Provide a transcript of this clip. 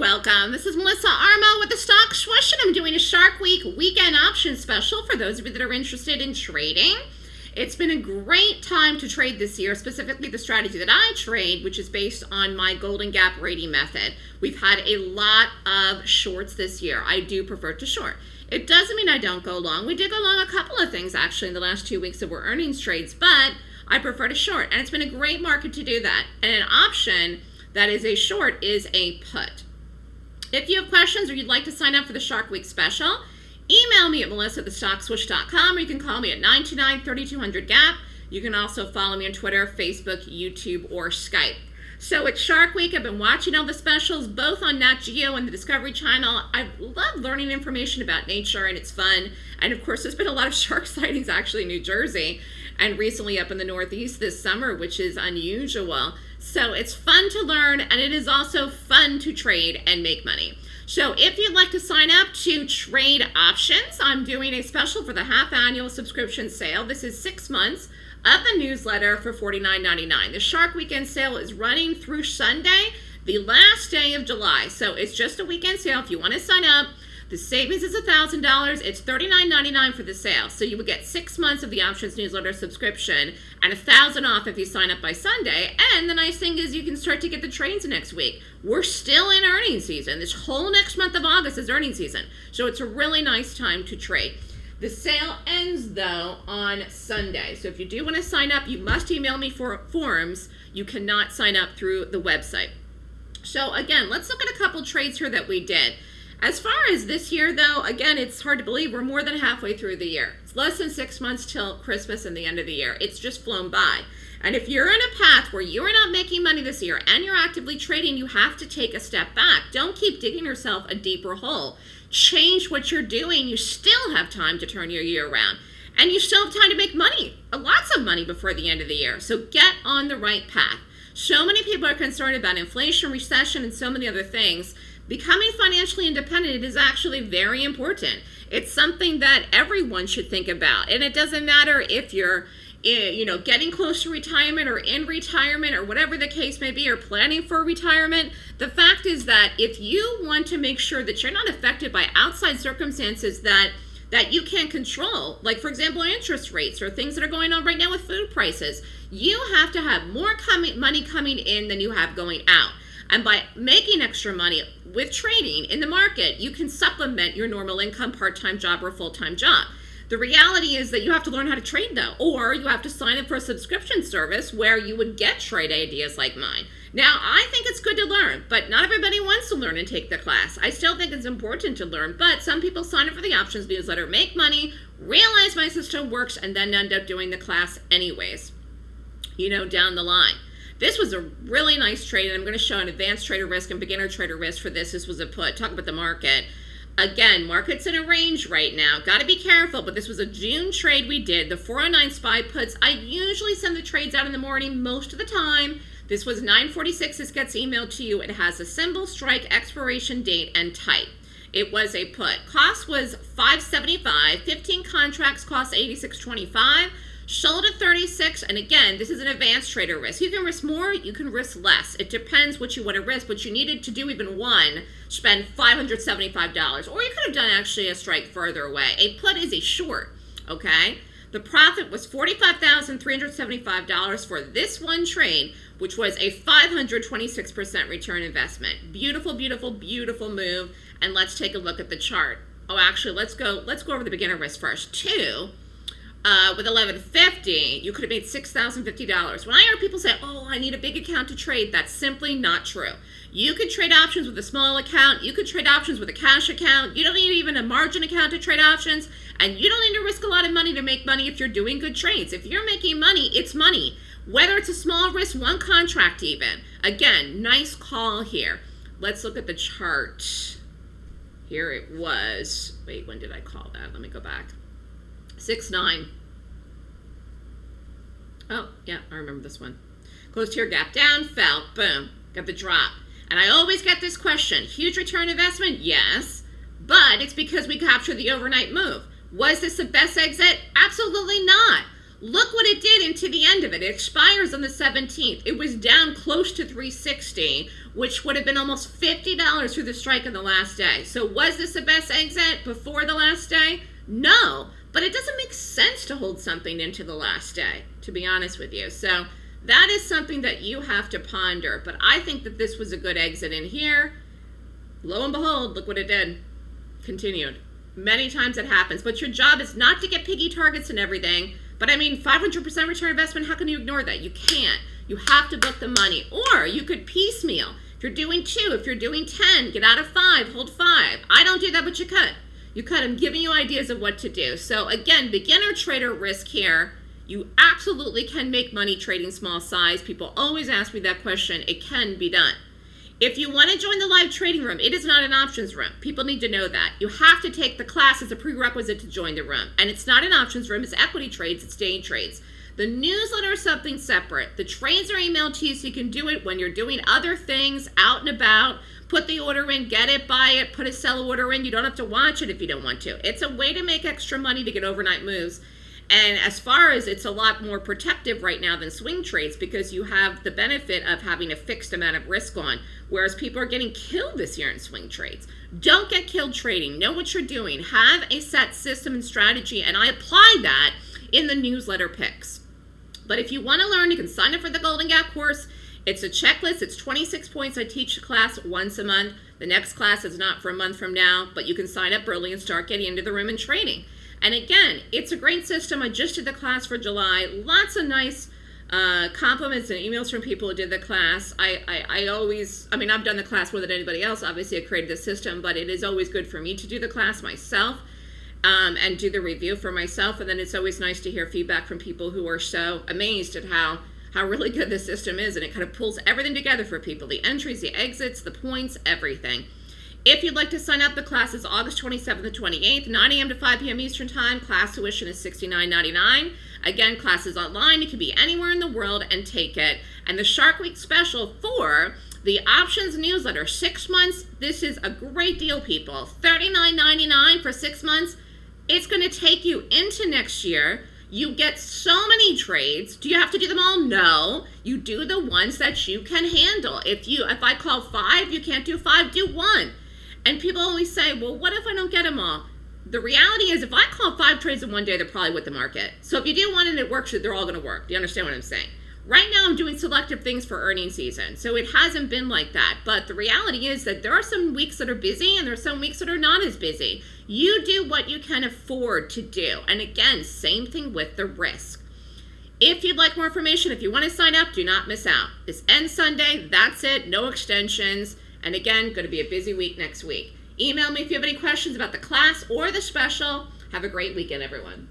welcome. This is Melissa Armo with the Stock Swoosh, and I'm doing a Shark Week weekend option special for those of you that are interested in trading. It's been a great time to trade this year, specifically the strategy that I trade, which is based on my Golden Gap rating method. We've had a lot of shorts this year. I do prefer to short. It doesn't mean I don't go long. We did go long a couple of things actually in the last two weeks that were earnings trades, but I prefer to short. And it's been a great market to do that. And an option that is a short is a put. If you have questions or you'd like to sign up for the Shark Week special, email me at melissa or you can call me at 929-3200-GAP. You can also follow me on Twitter, Facebook, YouTube, or Skype. So it's Shark Week. I've been watching all the specials, both on Nat Geo and the Discovery Channel. I love learning information about nature, and it's fun. And of course, there's been a lot of shark sightings actually in New Jersey and recently up in the Northeast this summer, which is unusual. So it's fun to learn, and it is also fun to trade and make money. So if you'd like to sign up to trade options, I'm doing a special for the half annual subscription sale. This is six months of the newsletter for $49.99. The Shark Weekend sale is running through Sunday, the last day of July. So it's just a weekend sale. If you want to sign up, the savings is $1,000. It's $39.99 for the sale. So you would get six months of the options newsletter subscription and a thousand off if you sign up by Sunday. And the nice thing is you can start to get the trades next week. We're still in earnings season. This whole next month of August is earnings season. So it's a really nice time to trade. The sale ends though on Sunday. So if you do want to sign up, you must email me for forms. You cannot sign up through the website. So again, let's look at a couple trades here that we did. As far as this year though, again, it's hard to believe we're more than halfway through the year. It's less than six months till Christmas and the end of the year. It's just flown by. And if you're in a path where you're not making money this year and you're actively trading, you have to take a step back. Don't keep digging yourself a deeper hole change what you're doing, you still have time to turn your year around. And you still have time to make money, uh, lots of money before the end of the year. So get on the right path. So many people are concerned about inflation, recession, and so many other things. Becoming financially independent is actually very important. It's something that everyone should think about. And it doesn't matter if you're eh, you know, getting close to retirement or in retirement or whatever the case may be, or planning for retirement, the fact is that if you want to make sure that you're not affected by outside circumstances that that you can't control, like for example, interest rates or things that are going on right now with food prices, you have to have more coming, money coming in than you have going out. And by making extra money with trading in the market, you can supplement your normal income part-time job or full-time job. The reality is that you have to learn how to trade though, or you have to sign up for a subscription service where you would get trade ideas like mine. Now, I think it's good to learn, but not everybody wants to learn and take the class. I still think it's important to learn, but some people sign up for the options newsletter, make money, realize my system works, and then end up doing the class anyways, you know, down the line. This was a really nice trade, and I'm going to show an advanced trader risk and beginner trader risk for this. This was a put. Talk about the market. Again, market's in a range right now. Got to be careful, but this was a June trade we did. The 409 SPY puts, I usually send the trades out in the morning most of the time. This was 946. This gets emailed to you. It has a symbol, strike, expiration date, and type. It was a put. Cost was 575. 15 contracts cost 86.25. Sold at 36, and again, this is an advanced trader risk. You can risk more, you can risk less. It depends what you want to risk, but you needed to do even one, spend $575. Or you could have done actually a strike further away. A put is a short, okay? The profit was $45,375 for this one trade, which was a 526% return investment. Beautiful, beautiful, beautiful move. And let's take a look at the chart. Oh, actually, let's go, let's go over the beginner risk first. Two, uh, with 1150 you could have made $6,050. When I hear people say, oh, I need a big account to trade, that's simply not true. You can trade options with a small account. You can trade options with a cash account. You don't need even a margin account to trade options. And you don't need to risk a lot of money to make money if you're doing good trades. If you're making money, it's money. Whether it's a small risk, one contract even. Again, nice call here. Let's look at the chart. Here it was. Wait, when did I call that? Let me go back. Six nine. Oh, yeah, I remember this one. Closed here, gap down, fell, boom, got the drop. And I always get this question, huge return investment? Yes, but it's because we captured the overnight move. Was this the best exit? Absolutely not. Look what it did into the end of it. It expires on the 17th. It was down close to 360, which would have been almost $50 through the strike on the last day. So was this the best exit before the last day? No, but it doesn't make sense to hold something into the last day, to be honest with you. So that is something that you have to ponder. But I think that this was a good exit in here. Lo and behold, look what it did. Continued. Many times it happens. But your job is not to get piggy targets and everything. But I mean, 500% return investment, how can you ignore that? You can't. You have to book the money. Or you could piecemeal. If you're doing two, if you're doing 10, get out of five, hold five. I don't do that, but you could. You could. I'm giving you ideas of what to do. So again, beginner trader risk here. You absolutely can make money trading small size. People always ask me that question. It can be done. If you want to join the live trading room, it is not an options room. People need to know that. You have to take the class as a prerequisite to join the room. And it's not an options room, it's equity trades, it's day trades. The newsletter is something separate. The trades are emailed to you so you can do it when you're doing other things out and about. Put the order in, get it, buy it, put a sell order in. You don't have to watch it if you don't want to. It's a way to make extra money to get overnight moves. And as far as it's a lot more protective right now than swing trades because you have the benefit of having a fixed amount of risk on, whereas people are getting killed this year in swing trades. Don't get killed trading. Know what you're doing. Have a set system and strategy, and I apply that in the newsletter picks. But if you want to learn, you can sign up for the Golden Gap course. It's a checklist. It's 26 points. I teach the class once a month. The next class is not for a month from now, but you can sign up early and start getting into the room and trading. And again, it's a great system. I just did the class for July. Lots of nice uh, compliments and emails from people who did the class. I, I, I, always, I mean, I've done the class more than anybody else. Obviously, I created the system, but it is always good for me to do the class myself um, and do the review for myself. And then it's always nice to hear feedback from people who are so amazed at how how really good the system is. And it kind of pulls everything together for people the entries, the exits, the points, everything. If you'd like to sign up, the class is August 27th to 28th, 9 a.m. to 5 p.m. Eastern Time. Class tuition is $69.99. Again, class is online. You can be anywhere in the world and take it. And the Shark Week special for the options newsletter, six months. This is a great deal, people. $39.99 for six months. It's going to take you into next year. You get so many trades. Do you have to do them all? No. You do the ones that you can handle. If you if I call five, you can't do five, do one. And people always say, well, what if I don't get them all? The reality is, if I call five trades in one day, they're probably with the market. So if you do one and it works, they're all going to work. Do you understand what I'm saying? Right now, I'm doing selective things for earnings season. So it hasn't been like that. But the reality is that there are some weeks that are busy and there are some weeks that are not as busy. You do what you can afford to do. And again, same thing with the risk. If you'd like more information, if you want to sign up, do not miss out. This ends Sunday. That's it. No extensions. And again, going to be a busy week next week. Email me if you have any questions about the class or the special. Have a great weekend, everyone.